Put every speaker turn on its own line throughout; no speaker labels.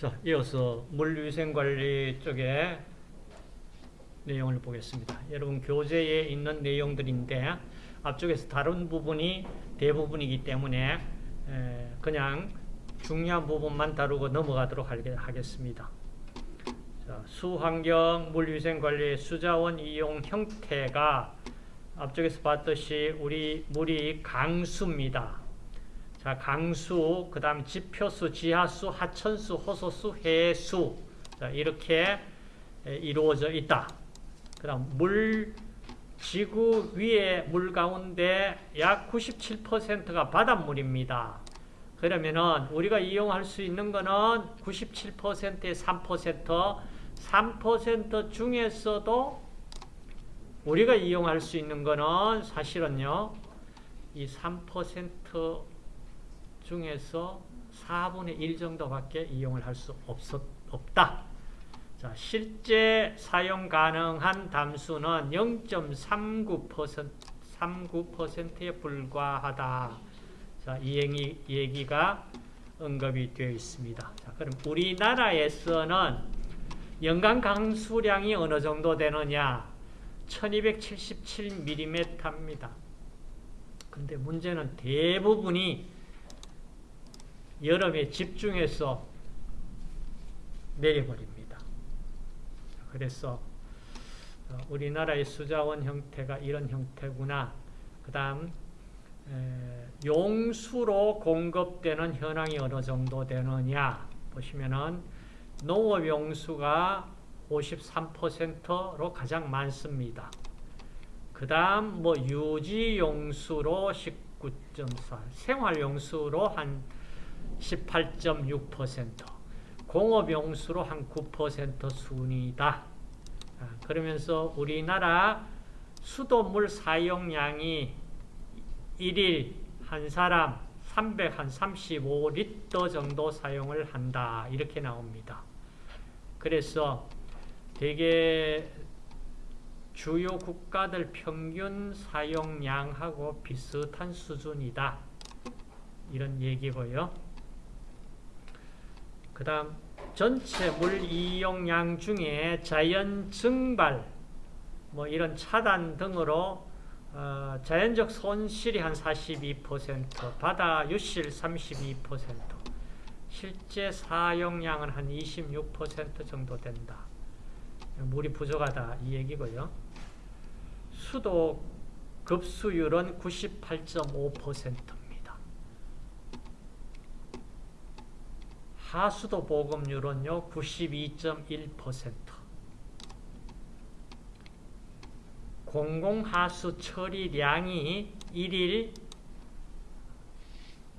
자, 이어서 물위생관리 쪽에 내용을 보겠습니다. 여러분 교재에 있는 내용들인데 앞쪽에서 다른 부분이 대부분이기 때문에 그냥 중요한 부분만 다루고 넘어가도록 하겠습니다. 자, 수환경 물위생관리 수자원 이용 형태가 앞쪽에서 봤듯이 우리 물이 강수입니다. 자, 강수, 그 다음 지표수, 지하수, 하천수, 호소수, 해수. 자, 이렇게 이루어져 있다. 그 다음, 물, 지구 위에 물 가운데 약 97%가 바닷물입니다. 그러면은 우리가 이용할 수 있는 거는 97%의 3%, 3% 중에서도 우리가 이용할 수 있는 거는 사실은요, 이 3% 중에서 4분의 1 정도밖에 이용을 할 수 없다. 자, 실제 사용 가능한 담수는 0.39% 39%에 불과하다. 자, 이 얘기, 얘기가 언급이 되어 있습니다. 자, 그럼 우리나라에서는 연간 강수량이 어느 정도 되느냐? 1277mm입니다. 근데 문제는 대부분이 여름에 집중해서 내려버립니다. 그래서 어, 우리나라의 수자원 형태가 이런 형태구나. 그 다음 용수로 공급되는 현황이 어느 정도 되느냐 보시면은 농업 용수가 53%로 가장 많습니다. 그 다음 뭐 유지 용수로 19.4, 생활 용수로 한 18.6%, 공업용수로 한 9% 순이다. 아, 그러면서 우리나라 수돗물 사용량이 1일 한 사람 335리터 정도 사용을 한다. 이렇게 나옵니다. 그래서 되게 주요 국가들 평균 사용량하고 비슷한 수준이다. 이런 얘기고요. 그 다음 전체 물 이용량 중에 자연 증발, 뭐 이런 차단 등으로 어, 자연적 손실이 한 42%, 바다 유실 32%, 실제 사용량은 한 26% 정도 된다. 물이 부족하다 이 얘기고요. 수도 급수율은 98.5%. 하수도 보급률은요 92.1% 공공하수 처리량이 1일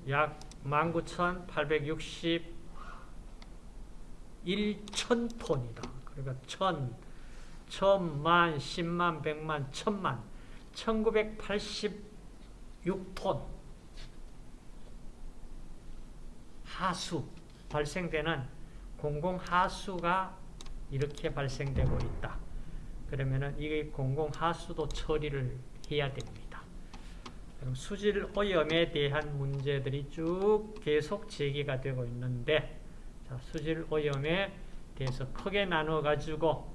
약 19,861톤이다. 그러니까 천, 천만, 십만, 백만, 천만, 1986톤 하수 발생되는 공공하수가 이렇게 발생되고 있다. 그러면은 이 공공하수도 처리를 해야 됩니다. 그럼 수질 오염에 대한 문제들이 쭉 계속 제기가 되고 있는데 자, 수질 오염에 대해서 크게 나눠 가지고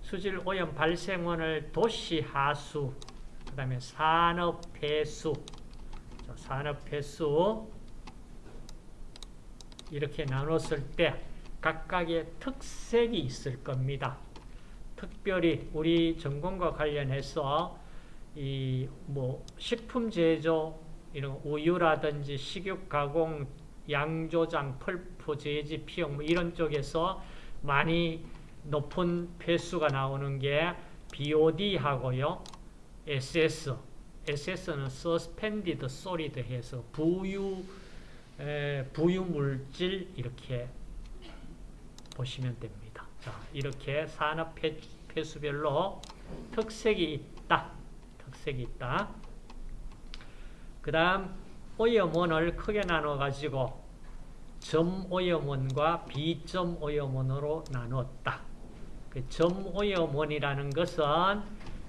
수질 오염 발생원을 도시 하수, 그 다음에 산업 폐수, 산업 폐수 이렇게 나눴을 때 각각의 특색이 있을 겁니다. 특별히 우리 전공과 관련해서 이 뭐 식품 제조 이런 우유라든지 식육 가공, 양조장, 펄프 제지, 피용 뭐 이런 쪽에서 많이 높은 폐수가 나오는 게 BOD하고요. SS. SS는 Suspended Solid 해서 부유 부유물질 이렇게 보시면 됩니다. 자, 이렇게 산업 폐수별로 특색이 있다. 특색이 있다. 그 다음 오염원을 크게 나눠가지고 점오염원과 비점오염원으로 나누었다. 그 점오염원이라는 것은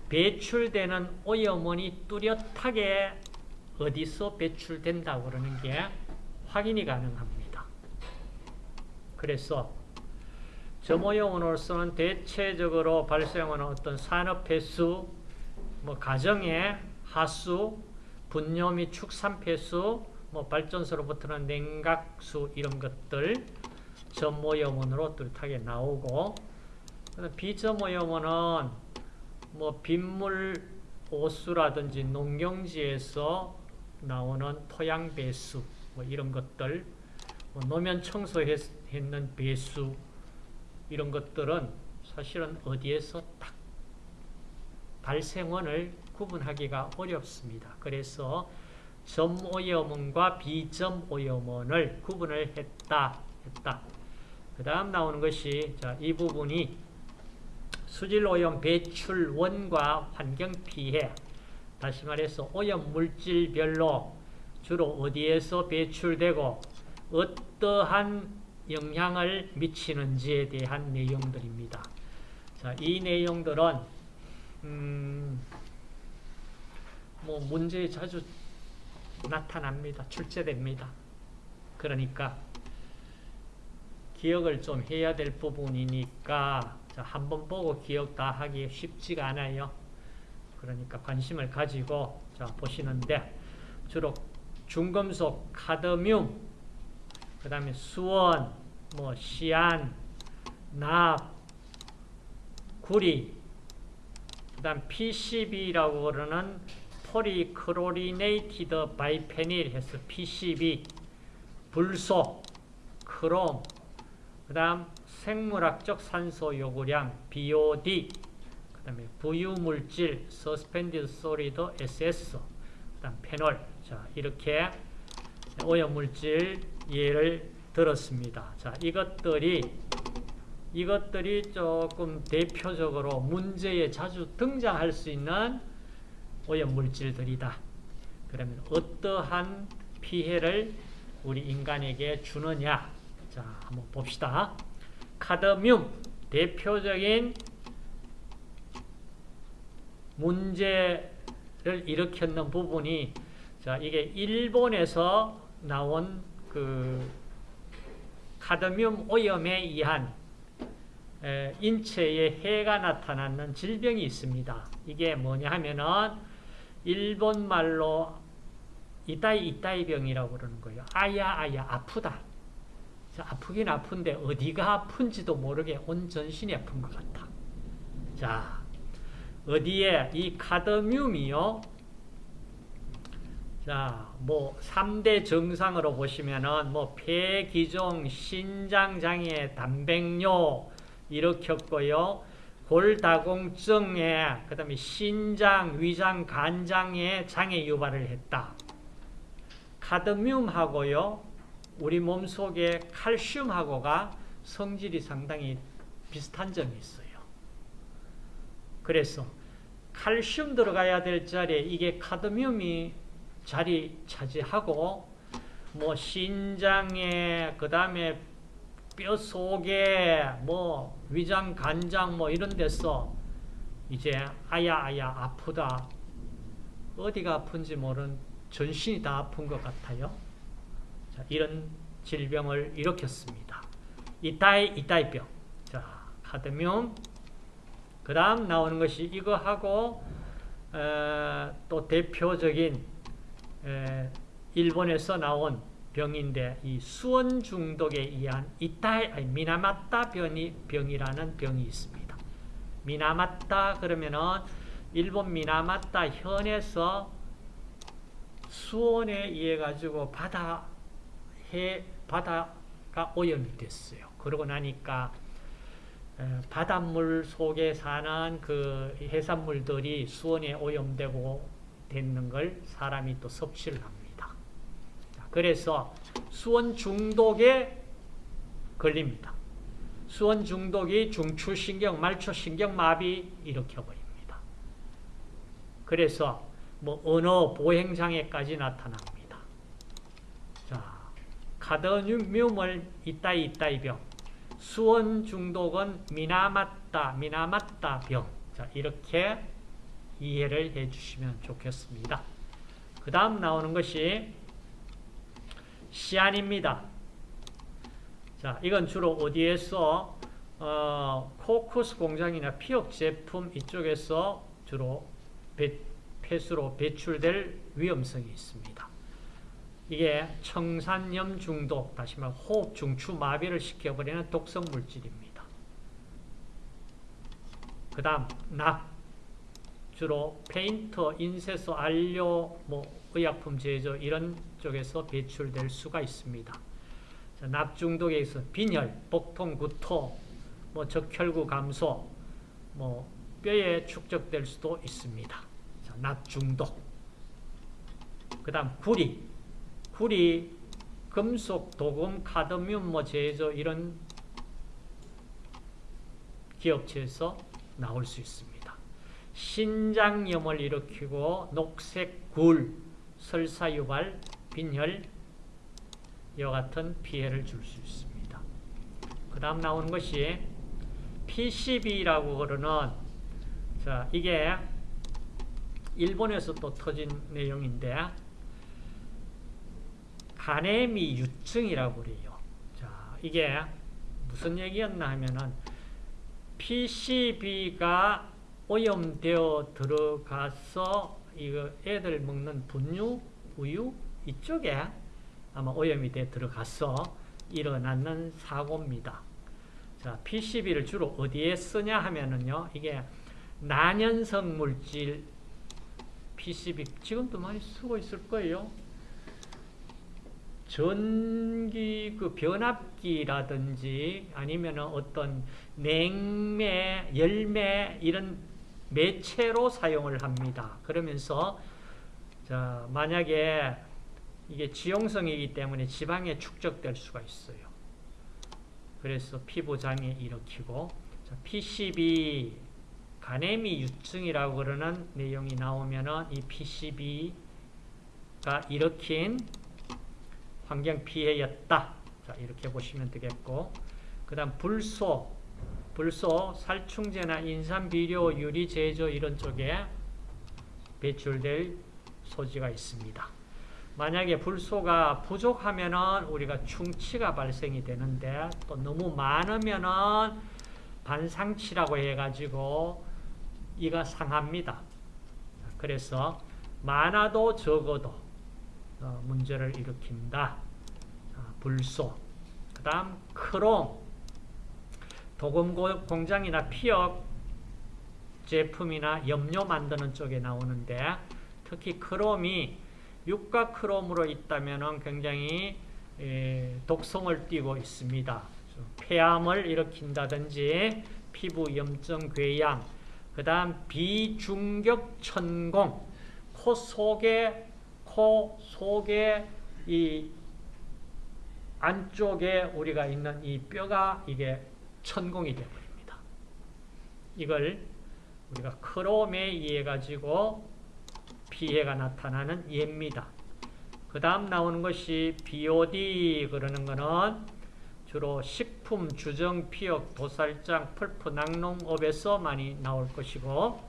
배출되는 오염원이 뚜렷하게 어디서 배출된다고 그러는 게 확인이 가능합니다. 그래서 점오염으로서는 대체적으로 발생하는 어떤 산업 폐수, 뭐 가정의 하수, 분뇨 및 축산 폐수, 뭐 발전소로부터는 냉각수 이런 것들 점오염원으로 뚜렷하게 나오고 비점오염원은 뭐 빗물 오수라든지 농경지에서 나오는 토양 배수 뭐 이런 것들 뭐 노면 청소했는 배수 이런 것들은 사실은 어디에서 딱 발생원을 구분하기가 어렵습니다. 그래서 점오염원과 비점오염원을 구분을 했다. 했다. 그 다음 나오는 것이 자, 이 부분이 수질오염 배출원과 환경피해 다시 말해서 오염 물질별로 주로 어디에서 배출되고 어떠한 영향을 미치는지에 대한 내용들입니다. 자, 이 내용들은 음, 뭐 문제에 자주 나타납니다. 출제됩니다. 그러니까 기억을 좀 해야 될 부분이니까 한 번 보고 기억 다 하기 쉽지가 않아요. 그러니까 관심을 가지고 자 보시는데 주로 중금속, 카드뮴, 그 다음에 수원, 뭐 시안, 납, 구리, 그 다음 PCB라고 그러는 polychlorinated biphenyl 해서 PCB, 불소, 크롬, 그 다음 생물학적 산소 요구량 BOD, 그 다음에 부유물질 suspended solid SS, 그 다음 페놀, 자 이렇게 오염물질 예를 들었습니다. 자 이것들이 이것들이 조금 대표적으로 문제에 자주 등장할 수 있는 오염물질들이다. 그러면 어떠한 피해를 우리 인간에게 주느냐? 자, 한번 봅시다. 카드뮴, 대표적인 문제를 일으켰는 부분이 자, 이게 일본에서 나온 그 카드뮴 오염에 의한 인체에 해가 나타나는 질병이 있습니다. 이게 뭐냐 하면은 일본 말로 이따이 이따이 병이라고 그러는 거예요. 아야 아야 아프다. 아프긴 아픈데 어디가 아픈지도 모르게 온 전신이 아픈 것 같아. 자, 어디에 이 카드뮴이요. 자, 뭐 3대 증상으로 보시면은 뭐 폐기종, 신장 장애, 단백뇨 일으켰고요. 골다공증에 그다음에 신장, 위장, 간장에 장애 유발을 했다. 카드뮴하고요. 우리 몸속에 칼슘하고가 성질이 상당히 비슷한 점이 있어요. 그래서 칼슘 들어가야 될 자리에 이게 카드뮴이 자리 차지하고 뭐 신장에 그 다음에 뼈 속에 뭐 위장 간장 뭐 이런 데서 이제 아야 아야 아프다 어디가 아픈지 모르는 전신이 다 아픈 것 같아요. 자, 이런 질병을 일으켰습니다. 이따이 이따이병. 자, 카드뮴. 그 다음 나오는 것이 이거하고 에, 또 대표적인 에, 일본에서 나온 병인데 이 수원 중독에 의한 이타이 아니, 미나마타 병이, 병이라는 병이 있습니다. 미나마타 그러면은 일본 미나마타 현에서 수원에 의해 가지고 바다 해 바다가 오염이 됐어요. 그러고 나니까 바닷물 속에 사는 그 해산물들이 수온에 오염되고 됐는 걸 사람이 또 섭취를 합니다. 그래서 수온 중독에 걸립니다. 수온 중독이 중추신경, 말초신경 마비 일으켜버립니다. 그래서 뭐 언어 보행장애까지 나타납니다. 자, 카드뮴을 이따이 이따이 병, 수원 중독은 미나마따, 미나마따 병. 자, 이렇게 이해를 해 주시면 좋겠습니다. 그 다음 나오는 것이 시안입니다. 자, 이건 주로 어디에서 어, 코코스 공장이나 피혁 제품 이쪽에서 주로 배, 폐수로 배출될 위험성이 있습니다. 이게 청산염 중독, 다시 말해 호흡 중추 마비를 시켜버리는 독성 물질입니다. 그 다음 낙, 주로 페인터, 인쇄소, 안료, 뭐 의약품 제조 이런 쪽에서 배출될 수가 있습니다. 자, 낙 중독에 있어 빈혈, 복통, 구토, 뭐 적혈구 감소, 뭐 뼈에 축적될 수도 있습니다. 자, 낙 중독. 그 다음 구리, 구리, 금속, 도금, 카드뮴, 뭐 제조 이런 기업체에서 나올 수 있습니다. 신장염을 일으키고 녹색 굴, 설사유발, 빈혈 이와 같은 피해를 줄 수 있습니다. 그 다음 나오는 것이 PCB라고 그러는 자 이게 일본에서 또 터진 내용인데 가네미 유증이라고 그래요. 자 이게 무슨 얘기였나 하면은 PCB가 오염되어 들어가서 이거 애들 먹는 분유, 우유 이쪽에 아마 오염이 돼 들어가서 일어나는 사고입니다. 자, PCB를 주로 어디에 쓰냐 하면은요, 이게 난연성 물질 PCB 지금도 많이 쓰고 있을 거예요. 전기 그 변압기라든지 아니면 어떤 냉매, 열매 이런 매체로 사용을 합니다. 그러면서 자, 만약에 이게 지용성이기 때문에 지방에 축적될 수가 있어요. 그래서 피부 장애 일으키고 자, PCB 가네미 유증이라고 그러는 내용이 나오면은 이 PCB가 일으킨 환경 피해였다. 자, 이렇게 보시면 되겠고 그 다음 불소 불소, 살충제나 인산비료, 유리 제조 이런 쪽에 배출될 소지가 있습니다. 만약에 불소가 부족하면은 우리가 충치가 발생이 되는데 또 너무 많으면은 반상치라고 해가지고 이가 상합니다. 그래서 많아도 적어도 어, 문제를 일으킨다. 불소. 그 다음 크롬. 도금 공장이나 피혁 제품이나 염료 만드는 쪽에 나오는데 특히 크롬이 육가 크롬으로 있다면 굉장히 독성을 띠고 있습니다. 폐암을 일으킨다든지 피부 염증, 궤양, 그 다음 비중격 천공, 코 속에, 코 속에 이 안쪽에 우리가 있는 이 뼈가 이게 천공이 되어버립니다. 이걸 우리가 크롬에 의해 가지고 피해가 나타나는 예입니다. 그 다음 나오는 것이 BOD 그러는 것은 주로 식품, 주정, 피역, 도살장, 풀프, 낙농업에서 많이 나올 것이고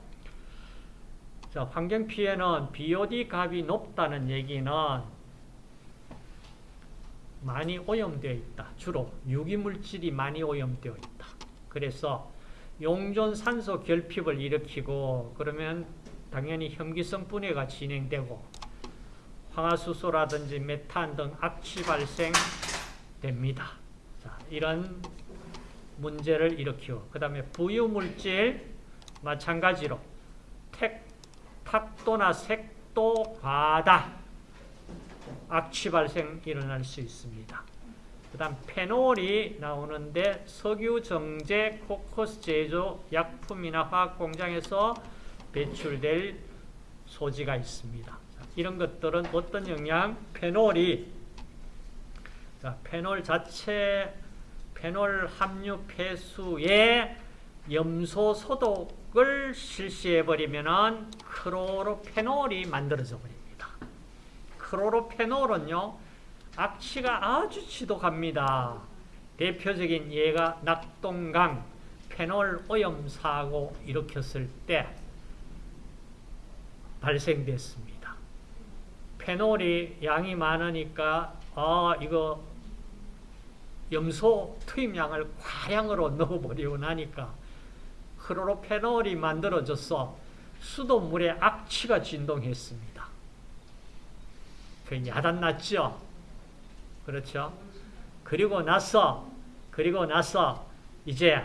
자, 환경피해는 BOD 값이 높다는 얘기는 많이 오염되어 있다. 주로 유기물질이 많이 오염되어 있다. 그래서 용존 산소 결핍을 일으키고 그러면 당연히 혐기성 분해가 진행되고 황화수소라든지 메탄 등 악취 발생됩니다. 자, 이런 문제를 일으키고 그 다음에 부유물질 마찬가지로 택, 탁도나 색도 과다 악취 발생 일어날 수 있습니다. 그 다음 페놀이 나오는데 석유 정제 코코스 제조 약품이나 화학 공장에서 배출될 소지가 있습니다. 이런 것들은 어떤 영향? 페놀이 자, 페놀 자체 페놀 함유 폐수에 염소 소독을 실시해 버리면은 크로로페놀이 만들어져 버립니다. 크로로페놀은요, 악취가 아주 지독합니다. 대표적인 예가 낙동강 페놀 오염 사고 일으켰을 때 발생됐습니다. 페놀이 양이 많으니까 아 이거 염소 투입량을 과량으로 넣어버리고 나니까 크로로페놀이 만들어져서 수돗물에 악취가 진동했습니다. 그 야단났죠? 그렇죠? 그리고 나서, 그리고 나서 이제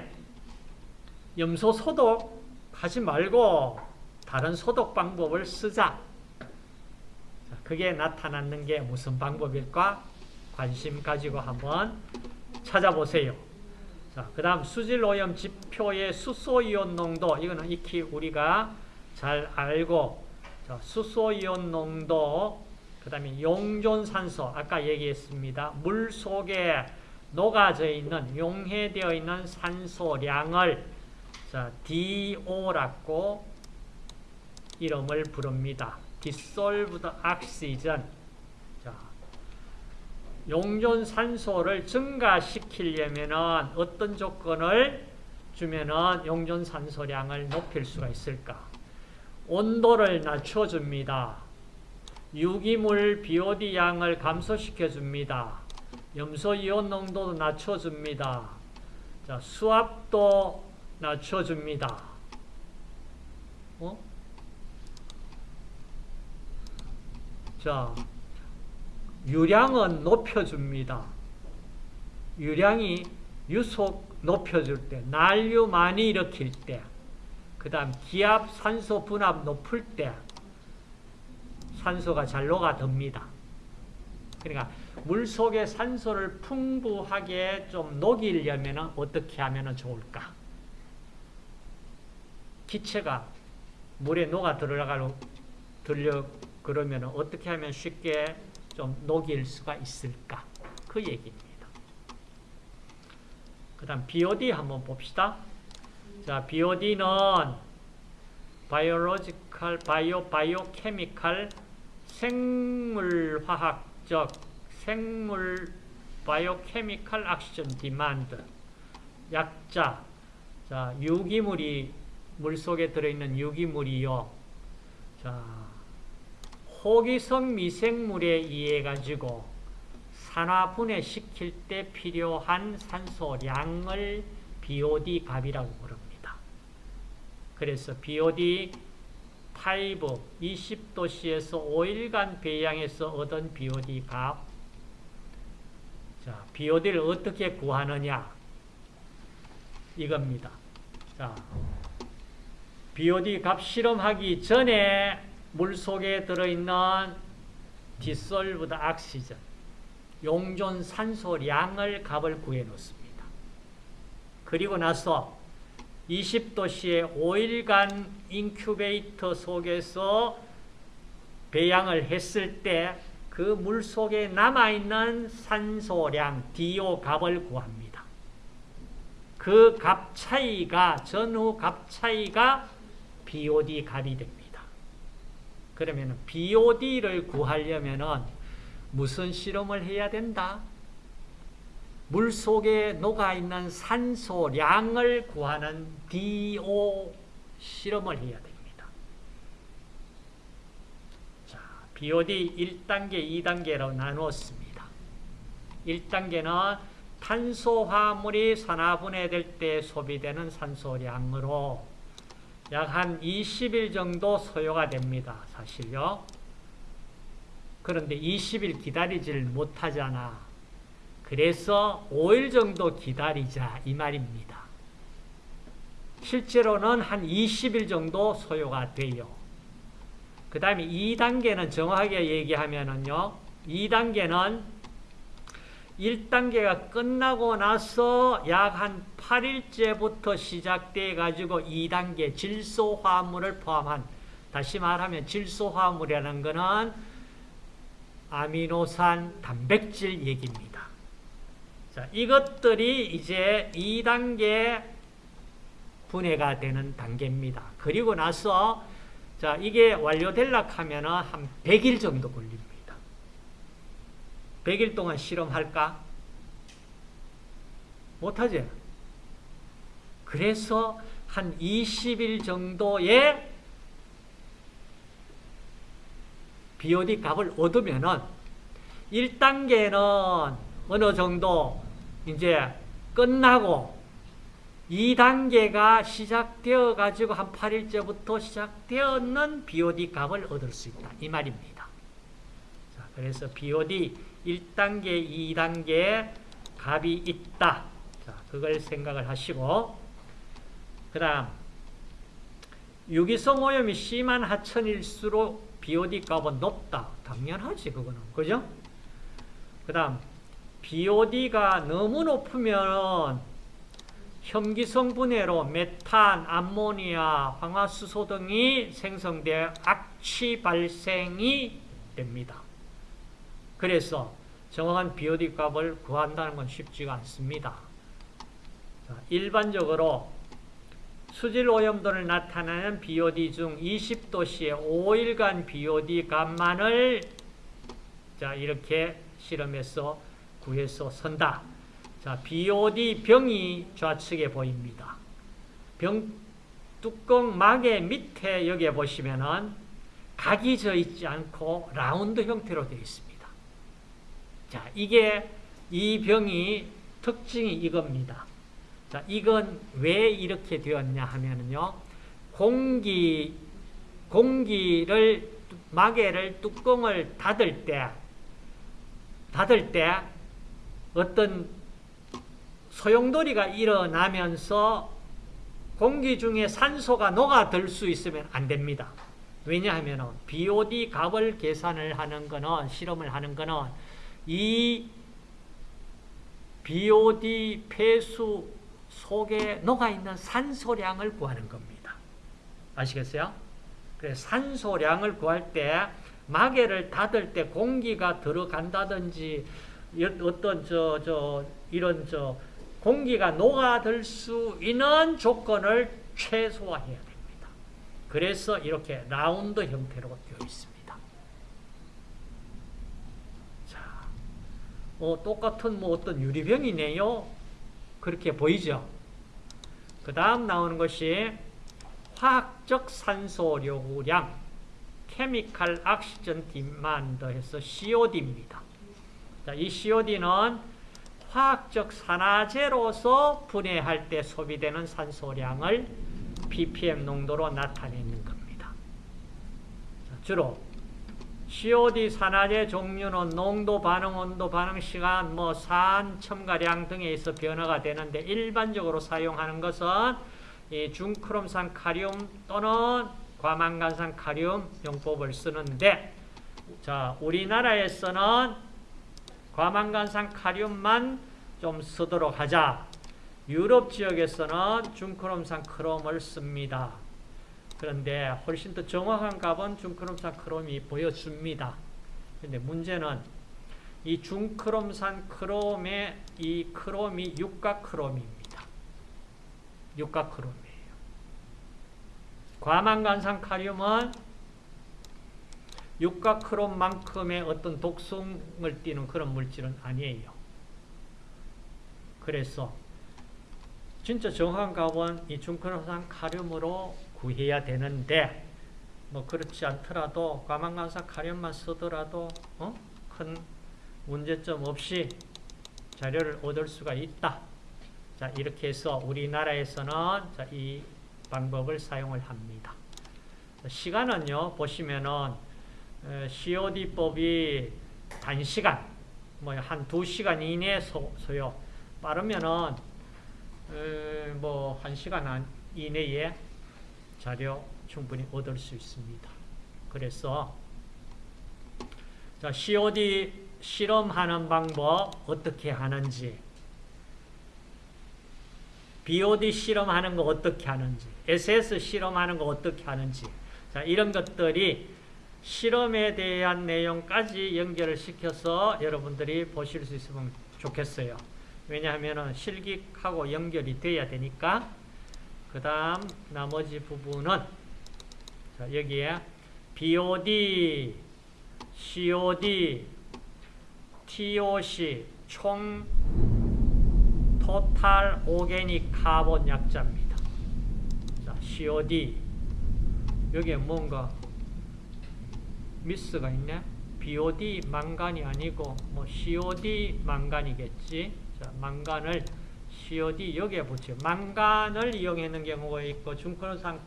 염소 소독 하지 말고 다른 소독 방법을 쓰자. 그게 나타났는 게 무슨 방법일까? 관심 가지고 한번 찾아보세요. 자, 그 다음 수질오염 지표의 수소이온 농도 이거는 익히 우리가 잘 알고 자, 수소이온 농도 그 다음에 용존산소 아까 얘기했습니다. 물 속에 녹아져 있는 용해되어 있는 산소량을 자, DO라고 이름을 부릅니다. Dissolved Oxygen 자, 용존산소를 증가시키려면 어떤 조건을 주면 용존산소량을 높일 수가 있을까? 온도를 낮춰줍니다. 유기물 BOD 양을 감소시켜줍니다. 염소이온 농도도 낮춰줍니다. 자, 수압도 낮춰줍니다. 어? 자, 유량은 높여줍니다. 유량이 유속 높여줄 때, 난류 많이 일으킬 때, 그 다음 기압 산소 분압 높을 때 산소가 잘 녹아듭니다. 그러니까 물 속에 산소를 풍부하게 좀 녹이려면 어떻게 하면 좋을까? 기체가 물에 녹아 들어가려 그러면 어떻게 하면 쉽게 좀 녹일 수가 있을까? 그 얘기입니다. 그 다음 BOD 한번 봅시다. 자, BOD는 바이오 생물화학적, 생물, 바이오케미칼 악시전 디만드, 약자, 자, 유기물이, 물 속에 들어있는 유기물이요. 자, 호기성 미생물에 의해 가지고 산화 분해 시킬 때 필요한 산소량을 BOD 값이라고 부릅니다. 그래서 BOD 5, 20도씨에서 5일간 배양해서 얻은 BOD 값. 자, BOD를 어떻게 구하느냐? 이겁니다. 자, BOD 값 실험하기 전에 물 속에 들어있는 dissolved oxygen, 용존 산소량을 값을 구해 놓습니다. 그리고 나서 20도씨에 5일간 인큐베이터 속에서 배양을 했을 때 그 물 속에 남아있는 산소량 DO 값을 구합니다. 그 값 차이가 전후 값 차이가 BOD 값이 됩니다. 그러면 BOD를 구하려면 무슨 실험을 해야 된다? 물 속에 녹아있는 산소량을 구하는 DO 실험을 해야 됩니다. 자, BOD 1단계, 2단계로 나누었습니다. 1단계는 탄소화물이 산화분해될 때 소비되는 산소량으로 약 한 20일 정도 소요가 됩니다. 사실요. 그런데 20일 기다리질 못하잖아. 그래서 5일 정도 기다리자 이 말입니다. 실제로는 한 20일 정도 소요가 돼요. 그 다음에 2단계는 정확하게 얘기하면은요. 2단계는 1단계가 끝나고 나서 약 한 8일째부터 시작돼 가지고 2단계 질소화물을 포함한 다시 말하면 질소화물이라는 것은 아미노산 단백질 얘기입니다. 자, 이것들이 이제 2단계 분해가 되는 단계입니다. 그리고 나서 자, 이게 완료될라 하면 한 100일 정도 걸립니다. 100일 동안 실험할까? 못하지? 그래서 한 20일 정도의 BOD 값을 얻으면은 1단계는 어느 정도 이제 끝나고 2단계가 시작되어 가지고 한 8일째부터 시작되었는 BOD 값을 얻을 수 있다. 이 말입니다. 자, 그래서 BOD 1단계, 2단계 값이 있다. 자, 그걸 생각을 하시고 그 다음 유기성 오염이 심한 하천일수록 BOD 값은 높다. 당연하지 그거는. 그죠? 그 다음 BOD가 너무 높으면 혐기성 분해로 메탄, 암모니아, 황화수소 등이 생성되어 악취 발생이 됩니다. 그래서 정확한 BOD 값을 구한다는 건 쉽지가 않습니다. 자, 일반적으로 수질 오염도를 나타내는 BOD 중 20도씨의 5일간 BOD 값만을 자 이렇게 실험해서 구해서 선다. 자, BOD 병이 좌측에 보입니다. 병 뚜껑 막의 밑에 여기에 보시면은 각이 져 있지 않고 라운드 형태로 되어 있습니다. 자, 이게 이 병이 특징이 이겁니다. 자, 이건 왜 이렇게 되었냐 하면은요. 공기 공기를 마개를 뚜껑을 닫을 때 닫을 때 어떤 소용돌이가 일어나면서 공기 중에 산소가 녹아들 수 있으면 안 됩니다. 왜냐하면 BOD 값을 계산을 하는 거는 실험을 하는 거는 이 BOD 폐수 속에 녹아있는 산소량을 구하는 겁니다. 아시겠어요? 그래서 산소량을 구할 때 마개를 닫을 때 공기가 들어간다든지 어떤 저, 저, 이런 저 공기가 녹아들 수 있는 조건을 최소화해야 됩니다. 그래서 이렇게 라운드 형태로 되어 있습니다. 자, 어, 똑같은 뭐 어떤 유리병이네요. 그렇게 보이죠? 그 다음 나오는 것이 화학적 산소요구량, chemical oxygen demand 해서 COD입니다. 자, 이 COD는 화학적 산화제로서 분해할 때 소비되는 산소량을 ppm 농도로 나타내는 겁니다. 자, 주로 COD 산화제 종류는 농도, 반응, 온도, 반응 시간, 뭐 산, 첨가량 등에 있어 변화가 되는데 일반적으로 사용하는 것은 이 중크롬산 카리움 또는 과망간산 카리움 용법을 쓰는데 자 우리나라에서는 과망간산 카륨만 좀 쓰도록 하자. 유럽 지역에서는 중크롬산 크롬을 씁니다. 그런데 훨씬 더 정확한 값은 중크롬산 크롬이 보여줍니다. 근데 문제는 이 중크롬산 크롬의 이 크롬이 육각 크롬입니다. 육각 크롬이에요. 과망간산 카륨은 육각크롬만큼의 어떤 독성을 띠는 그런 물질은 아니에요. 그래서 진짜 정확한 값은 이 중크롬산 카륨으로 구해야 되는데 뭐 그렇지 않더라도 과망간산 카륨만 쓰더라도 어? 큰 문제점 없이 자료를 얻을 수가 있다. 자 이렇게 해서 우리나라에서는 자, 이 방법을 사용을 합니다. 시간은요 보시면은 COD법이 단시간, 뭐 한 두시간 이내 소, 요 빠르면은 뭐한 시간 이내에 자료 충분히 얻을 수 있습니다. 그래서 자, COD 실험하는 방법 어떻게 하는지 BOD 실험하는 거 어떻게 하는지 SS 실험하는 거 어떻게 하는지 자, 이런 것들이 실험에 대한 내용까지 연결을 시켜서 여러분들이 보실 수 있으면 좋겠어요. 왜냐하면 실기하고 연결이 돼야 되니까 그 다음 나머지 부분은 자, 여기에 BOD, COD, TOC 총 토탈 오게닉 카본 약자입니다. 자, COD 여기에 뭔가 미스가 있네. BOD 망간이 아니고 뭐 COD 망간이겠지. 자, 망간을 COD 여기에 붙여. 망간을 이용했는 경우가 있고 중권상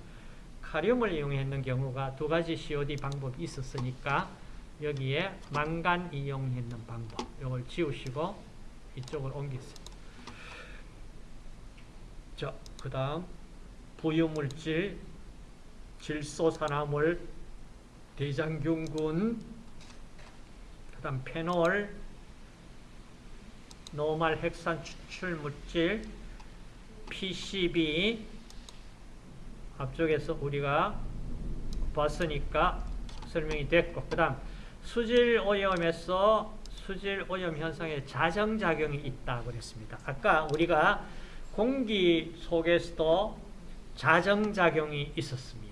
카륨을 이용했는 경우가 두 가지 COD 방법이 있었으니까 여기에 망간 이용했는 방법. 이걸 지우시고 이쪽을 옮기세요. 자, 그 다음 부유물질, 질소산화물, 대장균군, 그 다음 페놀, 노말 핵산 추출 물질, PCB, 앞쪽에서 우리가 봤으니까 설명이 됐고, 그 다음 수질 오염에서 수질 오염 현상에 자정작용이 있다 그랬습니다. 아까 우리가 공기 속에서도 자정작용이 있었습니다.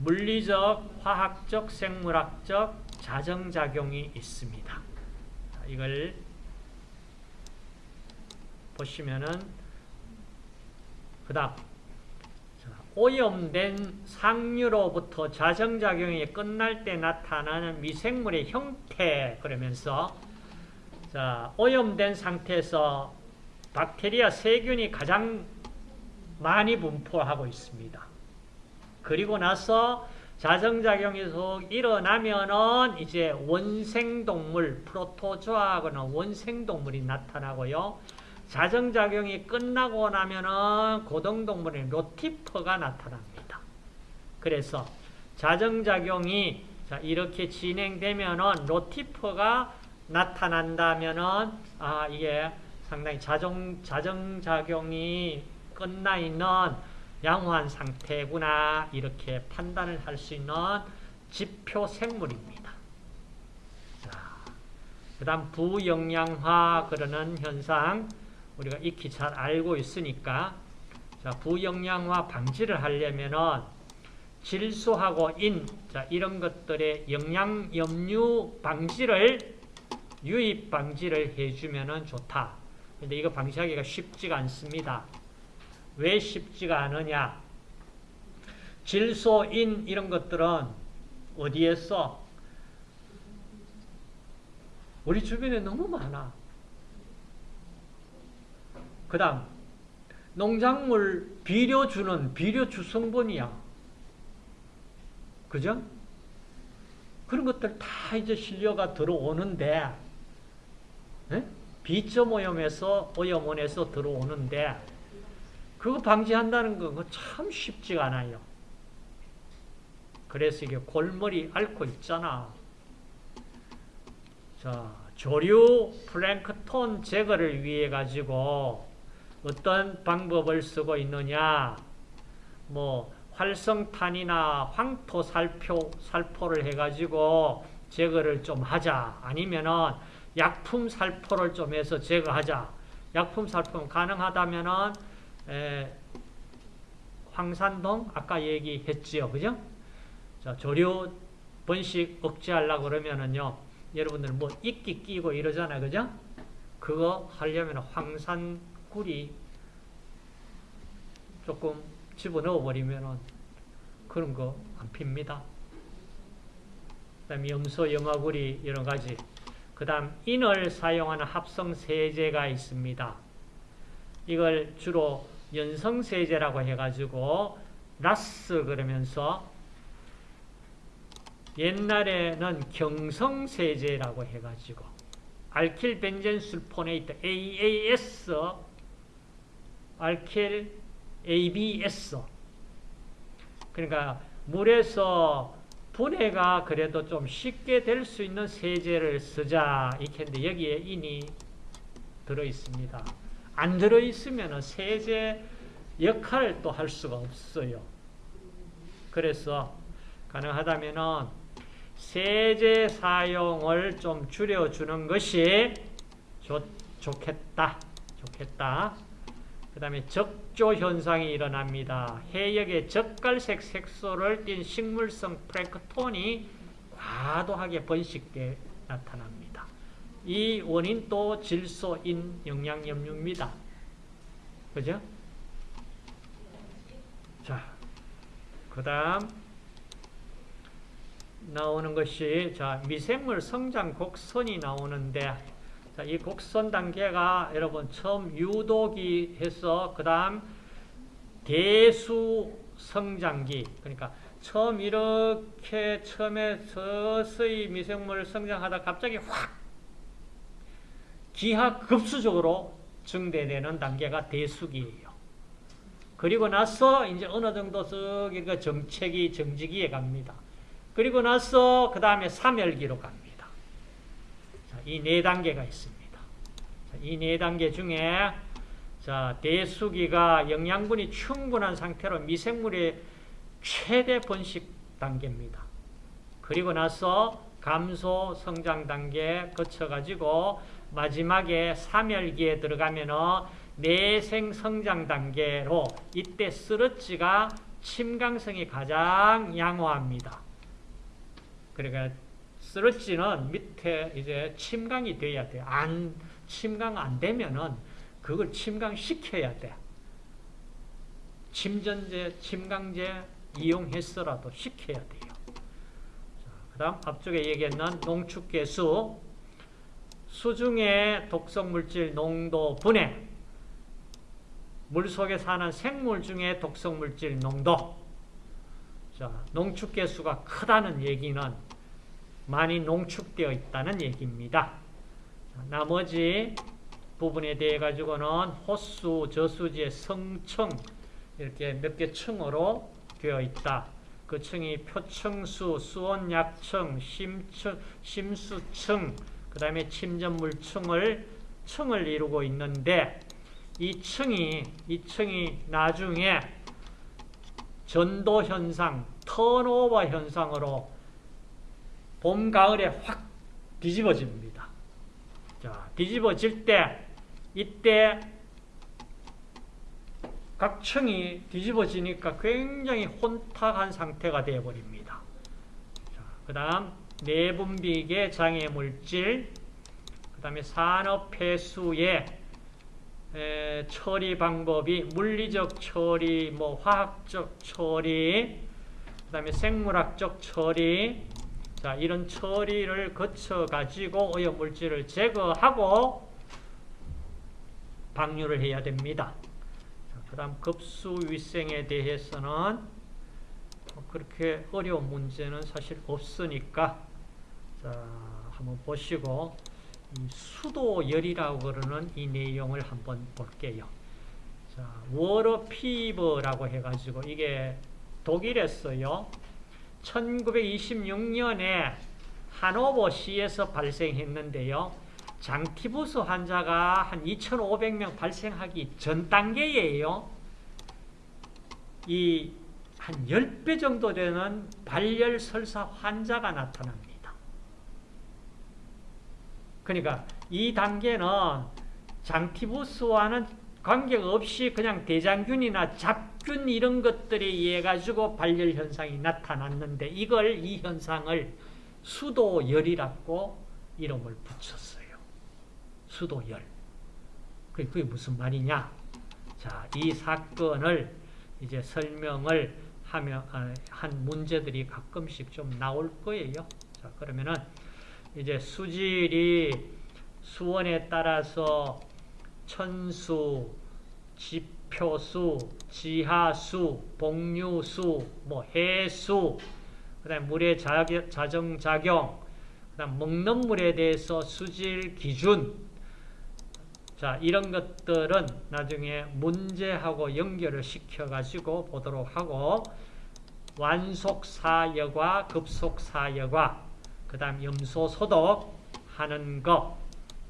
자, 물리적, 화학적, 생물학적 자정작용이 있습니다. 자, 이걸 보시면은 그 다음 오염된 상류로부터 자정작용이 끝날 때 나타나는 미생물의 형태 그러면서 자 오염된 상태에서 박테리아 세균이 가장 많이 분포하고 있습니다. 그리고 나서 자정작용이 일어나면은 이제 원생동물, 프로토조아하고는 원생동물이 나타나고요. 자정작용이 끝나고 나면은 고등동물의 로티퍼가 나타납니다. 그래서 자정작용이 이렇게 진행되면은 로티퍼가 나타난다면은 아 이게 상당히 자정 자정작용이 끝나 있는 양호한 상태구나 이렇게 판단을 할 수 있는 지표 생물입니다. 자, 그다음 부영양화 그러는 현상 우리가 익히 잘 알고 있으니까 자, 부영양화 방지를 하려면은 질소하고 인, 자, 이런 것들의 영양 염류 방지를 유입 방지를 해주면은 좋다. 근데 이거 방지하기가 쉽지가 않습니다. 왜 쉽지가 않으냐? 질소, 인 이런 것들은 어디에 써? 우리 주변에 너무 많아. 그 다음 농작물 비료 주는 비료 주 성분이야. 그죠? 그런 것들 다 이제 실려가 들어오는데 에? 비점 오염에서 오염원에서 들어오는데 그거 방지한다는 건 참 쉽지가 않아요. 그래서 이게 골머리 앓고 있잖아. 자, 조류 플랭크톤 제거를 위해 가지고 어떤 방법을 쓰고 있느냐 뭐 활성탄이나 황토 살포, 살포를 해가지고 제거를 좀 하자 아니면은 약품 살포를 좀 해서 제거하자 약품 살포는 가능하다면은 에, 황산동 아까 얘기했지요 그죠? 자, 조류 번식 억제하려고 그러면은요 여러분들 뭐 이끼 끼고 이러잖아요 그죠? 그거 하려면 황산 꿀이 조금 집어넣어 버리면 그런 거 안 핍니다. 그 다음 염소, 염화구리 여러 가지 그 다음 인을 사용하는 합성 세제가 있습니다. 이걸 주로 연성세제라고 해가지고 라스 그러면서 옛날에는 경성세제라고 해가지고 알킬벤젠술포네이트 AAS 알킬 ABS 그러니까 물에서 분해가 그래도 좀 쉽게 될 수 있는 세제를 쓰자 이렇게 했는데 여기에 인이 들어있습니다. 안 들어있으면 세제 역할을 또 할 수가 없어요. 그래서 가능하다면 세제 사용을 좀 줄여주는 것이 좋, 좋겠다. 좋겠다. 그 다음에 적조 현상이 일어납니다. 해역에 적갈색 색소를 띤 식물성 플랭크톤이 과도하게 번식돼 나타납니다. 이 원인도 질소인 영양염류입니다. 그죠? 자, 그 다음 나오는 것이 자 미생물 성장 곡선이 나오는데 자, 이 곡선 단계가 여러분 처음 유도기 해서 그 다음 대수 성장기 그러니까 처음 이렇게 처음에 서서히 미생물 성장하다 갑자기 확 기하급수적으로 증대되는 단계가 대수기예요. 그리고 나서 이제 어느 정도 쓱그 정체기, 정지기에 갑니다. 그리고 나서 그 다음에 사멸기로 갑니다. 이 네 단계가 있습니다. 이 네 단계 중에 자 대수기가 영양분이 충분한 상태로 미생물의 최대 번식 단계입니다. 그리고 나서 감소 성장 단계 거쳐가지고 마지막에 사멸기에 들어가면은 내생 성장 단계로 이때 스러지가 침강성이 가장 양호합니다. 그러니까 스러지는 밑에 이제 침강이 돼야 돼. 안 침강 안 되면은 그걸 침강시켜야 돼. 침전제, 침강제 이용해서라도 시켜야 돼요. 그 다음 앞쪽에 얘기했는 농축계수 수중의 독성물질 농도 분해 물속에 사는 생물 중에 독성물질 농도 자, 농축계수가 크다는 얘기는 많이 농축되어 있다는 얘기입니다. 자, 나머지 부분에 대해 가지고는 호수, 저수지의 성층 이렇게 몇 개 층으로 되어 있다. 그 층이 표층수, 수온 약층, 심층, 심수층, 그 다음에 침전물 층을 층을 이루고 있는데 이 층이 이 층이 나중에 전도 현상, 턴오버 현상으로 봄 가을에 확 뒤집어집니다. 자, 뒤집어질 때 이때 각 층이 뒤집어지니까 굉장히 혼탁한 상태가 되어버립니다. 그 다음 내분비계 장애물질 그 다음에 산업폐수의 처리 방법이 물리적 처리, 뭐 화학적 처리, 그 다음에 생물학적 처리, 자 이런 처리를 거쳐 가지고 오염물질을 제거하고 방류를 해야 됩니다. 그 다음 급수위생에 대해서는 뭐 그렇게 어려운 문제는 사실 없으니까 자 한번 보시고 수도열이라고 그러는 이 내용을 한번 볼게요. 자, 워러 피버라고 해가지고 이게 독일에서요. 1926년에 하노버 시에서 발생했는데요. 장티부스 환자가 한 2,500명 발생하기 전 단계예요. 이 한 10배 정도 되는 발열 설사 환자가 나타납니다. 그러니까 이 단계는 장티부스와는 관계없이 그냥 대장균이나 잡균 이런 것들에 의해 가지고 발열 현상이 나타났는데 이걸 이 현상을 수도열이라고 이름을 붙였어요. 수도열. 그게 무슨 말이냐? 자, 이 사건을 이제 설명을 하며 아, 한 문제들이 가끔씩 좀 나올 거예요. 자, 그러면은 이제 수질이 수원에 따라서 천수, 지표수, 지하수, 복류수, 뭐 해수, 그다음 물의 자정작용, 그다음 먹는 물에 대해서 수질 기준, 자, 이런 것들은 나중에 문제하고 연결을 시켜가지고 보도록 하고, 완속사여과 급속사여과, 그 다음 염소 소독 하는 것,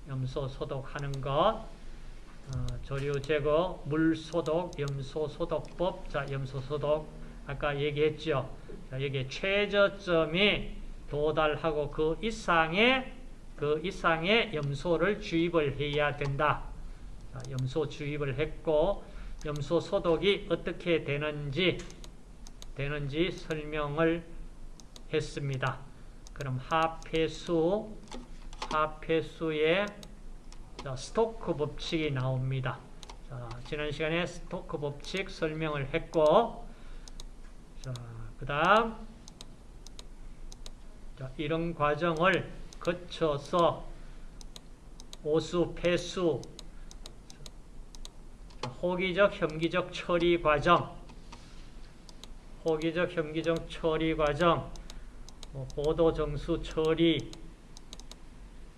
염소 소독 하는 것, 어, 조류 제거, 물 소독, 염소 소독법. 자, 염소 소독 아까 얘기했죠. 자, 여기 최저점이 도달하고 그 이상의 그 이상의 염소를 주입을 해야 된다. 염소 주입을 했고 염소 소독이 어떻게 되는지 되는지 설명을 했습니다. 그럼 합폐수 합폐수의 스토크 법칙이 나옵니다. 자, 지난 시간에 스토크 법칙 설명을 했고 자, 그 다음 자, 이런 과정을 거쳐서 오수, 폐수, 호기적, 혐기적 처리 과정, 호기적, 혐기적 처리 과정, 뭐 보도 정수 처리,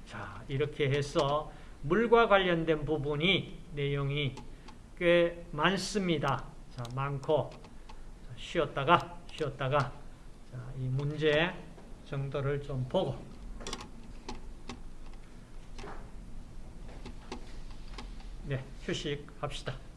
자 이렇게 해서 물과 관련된 부분이 내용이 꽤 많습니다. 자 많고 자, 쉬었다가 쉬었다가 자, 이 문제 정도를 좀 보고 네 휴식합시다.